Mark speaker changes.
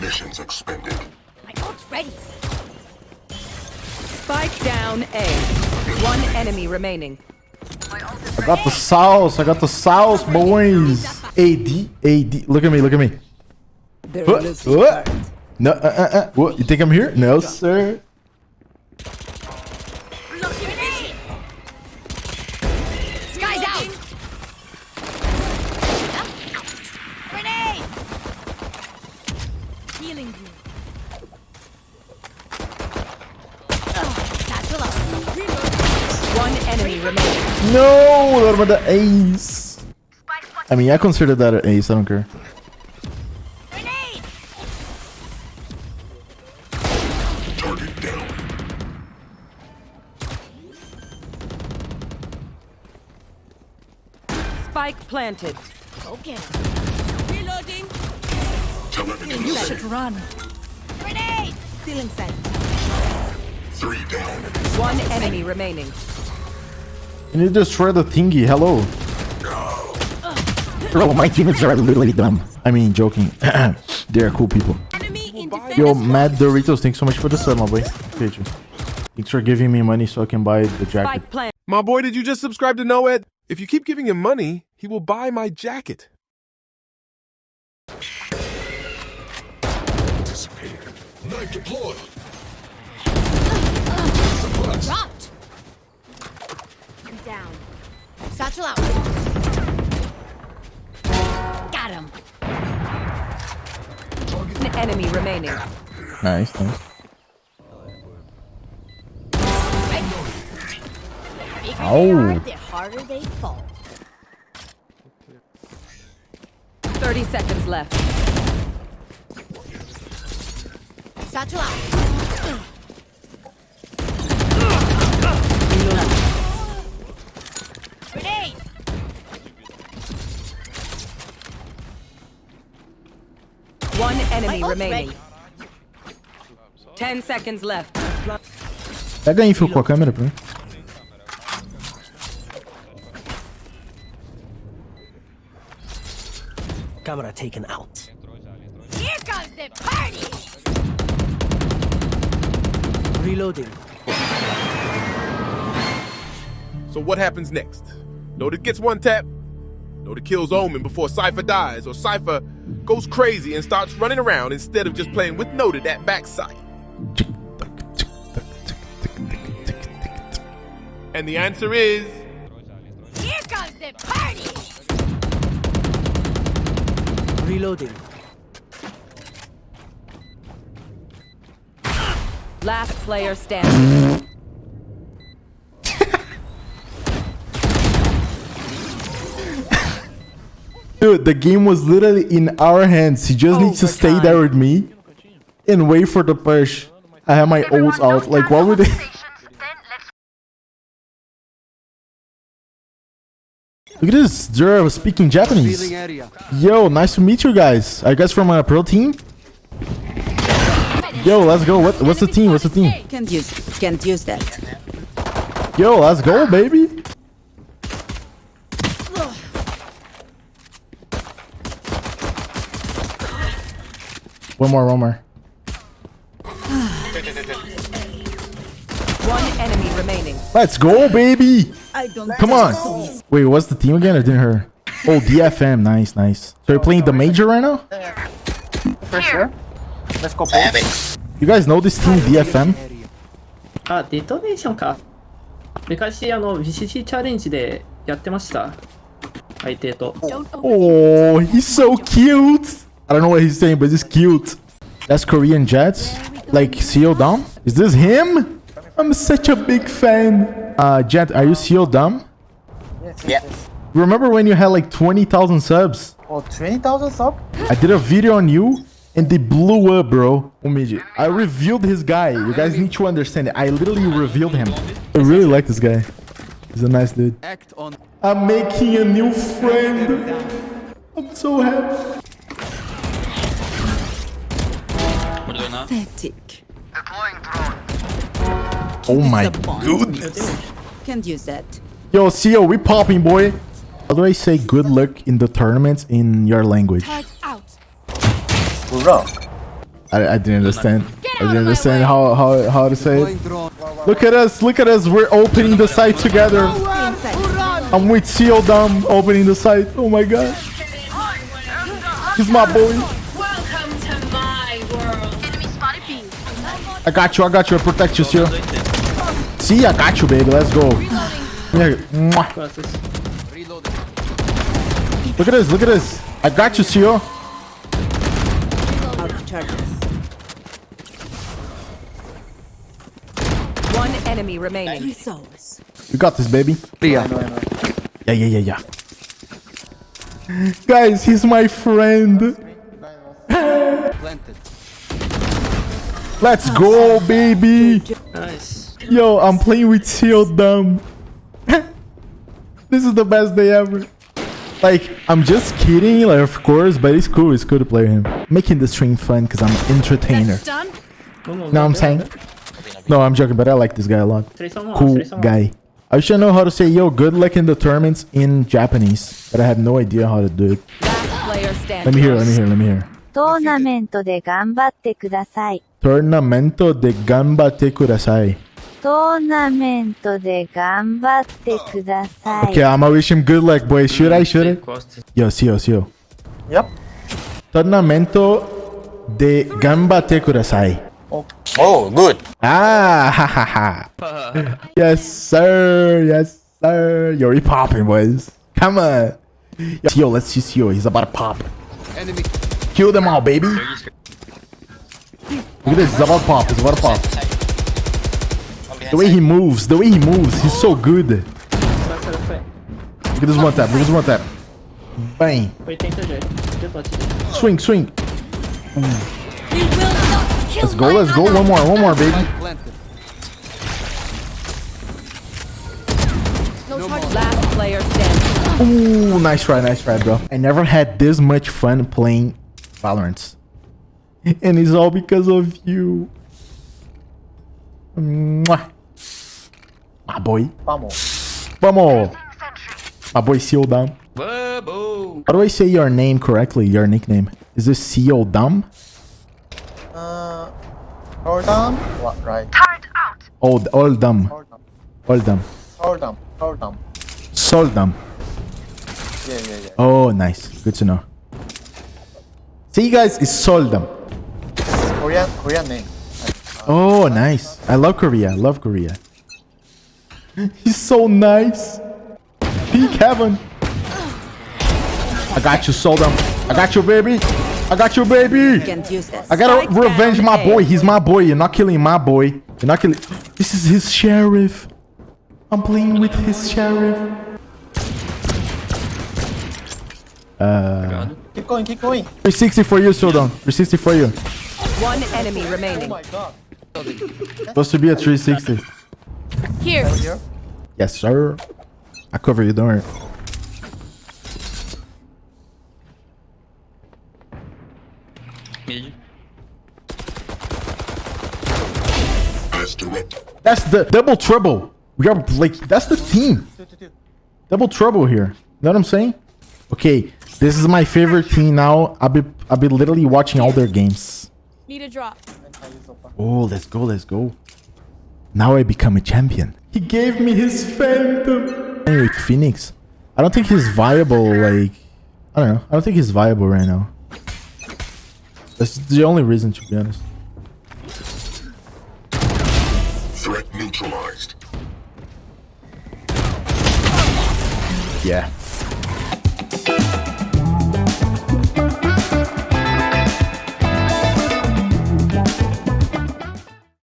Speaker 1: Munitions expended.
Speaker 2: My ult's ready.
Speaker 3: Spike down A. One enemy remaining.
Speaker 4: I got the sauce. I got the sauce, boys. AD, AD. Look at me. Look at me. What? What? No, uh, uh, uh. What? You think I'm here? No, sir.
Speaker 3: Enemy remaining.
Speaker 4: No, what about the ace? I mean, I consider that an ace. I don't care.
Speaker 2: Grenade!
Speaker 1: Target down.
Speaker 3: Spike planted.
Speaker 2: Okay. Reloading.
Speaker 1: Telemetry
Speaker 2: You
Speaker 1: set.
Speaker 2: should run. Grenade! Stealing set.
Speaker 1: Three down.
Speaker 3: One enemy remaining.
Speaker 4: Can you destroy the thingy? Hello.
Speaker 5: Bro, my teammates are literally dumb.
Speaker 4: I mean, joking. They're cool people.
Speaker 2: Enemy in defense.
Speaker 4: Yo, Mad Doritos, thanks so much for the sub, my boy. Appreciate you. Thanks for giving me money so I can buy the jacket.
Speaker 6: My boy, did you just subscribe to Noed? If you keep giving him money, he will buy my jacket.
Speaker 1: Anticipating. Knife deployed.
Speaker 2: Dropped. I'm down. Satchel out. Got him.
Speaker 3: One enemy remaining.
Speaker 4: Nice, nice.
Speaker 2: Bigger they
Speaker 4: Ow.
Speaker 2: are, the harder they fall.
Speaker 3: 30 seconds left.
Speaker 2: Satchel out.
Speaker 3: Enemy remaining. 10 seconds left.
Speaker 4: Pega aí, Phil, com a câmera pra mim.
Speaker 5: Camera taken out.
Speaker 2: Here comes the party!
Speaker 5: Reloading.
Speaker 6: So what happens next? Noted gets one tap. Noted kills Omen before Cypher dies, or Cypher goes crazy and starts running around instead of just playing with Noted at backside. And the answer is
Speaker 2: Here comes the party!
Speaker 5: Reloading.
Speaker 3: Last player standing.
Speaker 4: Dude, the game was literally in our hands. He just needs to stay there with me and wait for the push. I have my ults out. Like, what would they... Look at this, they're speaking Japanese. Yo, nice to meet you guys. Are you guys from a pro team? Yo, let's go. What, what's the team? What's the team?
Speaker 3: Can't use, can't use that.
Speaker 4: Yo, let's go, baby. One more, one more.
Speaker 3: One enemy remaining.
Speaker 4: Let's go, baby. Come on. Wait, what's the team again? I didn't hear. Oh, DFM. Nice, nice. So you're playing the major right now?
Speaker 7: For sure. Let's go both.
Speaker 4: You guys know this team DFM?
Speaker 7: あ、デトネーションか。昔、あの、VCC チャレンジでやってました。相手と。
Speaker 2: Don't open
Speaker 4: Oh, he's so cute. I don't know what he's saying, but he's cute. That's Korean Jets. Like CO Dom? Is this him? I'm such a big fan. Uh, Jet, are you CO Dom?
Speaker 8: Yeah.
Speaker 4: Remember when you had like 20,000 subs?
Speaker 8: Oh, 20,000 sub?
Speaker 4: I did a video on you and they blew up, bro. Omiji. I revealed his guy. You guys need to understand it. I literally revealed him. I really like this guy. He's a nice dude. I'm making a new friend. I'm so happy.
Speaker 3: Pathetic.
Speaker 4: Oh my goodness.
Speaker 3: Can't use that.
Speaker 4: Yo, CEO, we popping, boy. How do I say good luck in the tournaments in your language?
Speaker 2: Turret out.
Speaker 8: Bro.
Speaker 4: I, I didn't understand. I didn't understand how, how how to say it. Look at us, look at us. We're opening the site together. I'm with Seal Dom opening the site. Oh my god. He's my boy. I got you, I got you. I protect you, Seal. See, I got you, baby. Let's go. Here. Look at this, look at this. I got you, Seal.
Speaker 3: Out of charges. One enemy remaining.
Speaker 4: You got this, baby.
Speaker 5: Yeah.
Speaker 4: Yeah, yeah, yeah, yeah. Guys, he's my friend. Let's go, baby.
Speaker 7: Nice.
Speaker 4: Yo, I'm playing with Seal Dumb. this is the best day ever. Like, I'm just kidding, like, of course, but it's cool. It's cool to play him. Making the stream fun because I'm an entertainer.
Speaker 2: That's done.
Speaker 7: No, no,
Speaker 4: Know what I'm saying? No, I'm joking, but I like this guy a lot.
Speaker 7: 3 3
Speaker 4: Cool
Speaker 7: 3 3
Speaker 4: guy. I should know how to say yo, good luck in the tournaments in Japanese, but I have no idea how to do it. Let me hear, let me hear, let me hear.
Speaker 9: トーナメントで頑張ってください。
Speaker 4: Tornamento de ganbate kudasai.
Speaker 9: トーナメントで頑張ってください。
Speaker 4: Okay, I'ma wish him good luck, boys. Should I, should I?
Speaker 7: Costas.
Speaker 4: Yo, Sio, Sio.
Speaker 8: Yep.
Speaker 4: Tornamento de ganbate kudasai.
Speaker 10: Oh, good.
Speaker 4: Ah, ha ha ha. yes, sir. Yes, sir. Yo, he popping, boys. Come on. Yo, let's see Sio. He's about to pop.
Speaker 10: Enemy.
Speaker 4: Kill them all, baby. Look at this. He's about to pop. He's about to pop. The way he moves, the way he moves, he's so good. Look at this one tap. Look at this one tap. Bang.
Speaker 7: 80 G. G pode.
Speaker 4: Swing, swing.
Speaker 2: You will not kill
Speaker 4: Let's go, let's go. One more, one more, baby.
Speaker 10: Planted.
Speaker 2: No charges.
Speaker 3: Last player standing.
Speaker 4: Ooh, nice try, nice try, bro. I never had this much fun playing Valorant. And it's all because of you. Mwah. My boy.
Speaker 8: Vamos.
Speaker 4: Vamos. My boy Seal Dumb.
Speaker 10: Bubble.
Speaker 4: How do I say your name correctly? Your nickname. Is this Seal Dumb?
Speaker 8: Uh, hold on. What? Right.
Speaker 4: Old, old dumb.
Speaker 8: Hold on.
Speaker 4: Old dumb.
Speaker 8: Hold on. Hold on.
Speaker 4: Dumb.
Speaker 8: Yeah, yeah, yeah.
Speaker 4: Oh, nice. Good to know. See, guys, it's Sol dumb.
Speaker 8: Korean, Korean name.
Speaker 4: Oh, nice. I love Korea. I love Korea. He's so nice. Peak heaven. I got you, Seoldam. I got you, baby. I got you, baby.
Speaker 3: Can't use this.
Speaker 4: I gotta revenge my boy. He's my boy. You're not killing my boy. You're not killing. This is his sheriff. I'm playing with his sheriff.
Speaker 8: Keep going, keep going.
Speaker 4: 360 for you, Seoldam. 360 for you.
Speaker 3: One enemy remaining.
Speaker 8: Oh
Speaker 3: remaining.
Speaker 8: my god.
Speaker 4: Supposed to be a 360.
Speaker 2: Here.
Speaker 8: Here.
Speaker 4: Yes, sir. I cover you, don't worry.
Speaker 10: Mid.
Speaker 1: As directed.
Speaker 4: That's the double trouble. We are like, that's the team. Double trouble here. You know what I'm saying? Okay, this is my favorite team now. I'll be I'll be literally watching all their games.
Speaker 2: Need a drop.
Speaker 4: Oh, let's go, let's go. Now I become a champion. He gave me his phantom. Anyway, Phoenix. I don't think he's viable, like I don't know. I don't think he's viable right now. That's the only reason to be honest.
Speaker 1: Threat neutralized.
Speaker 4: Yeah.